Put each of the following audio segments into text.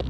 Jag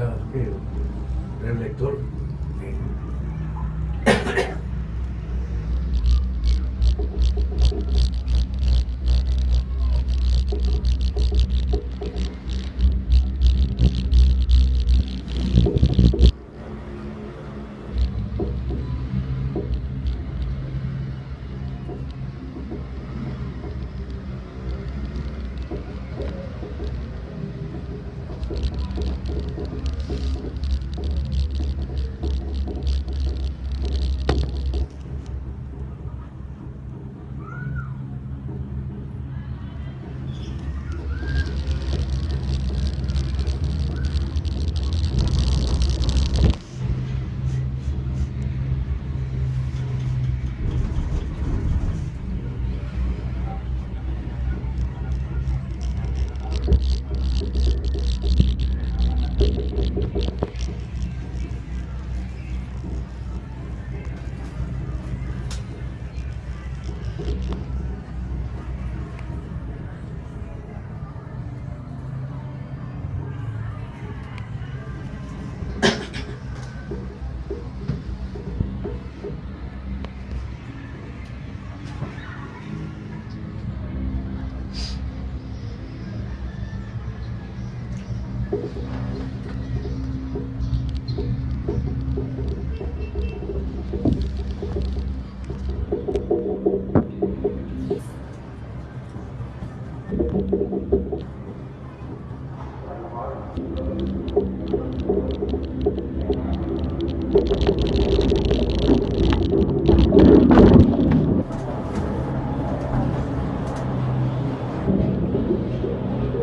director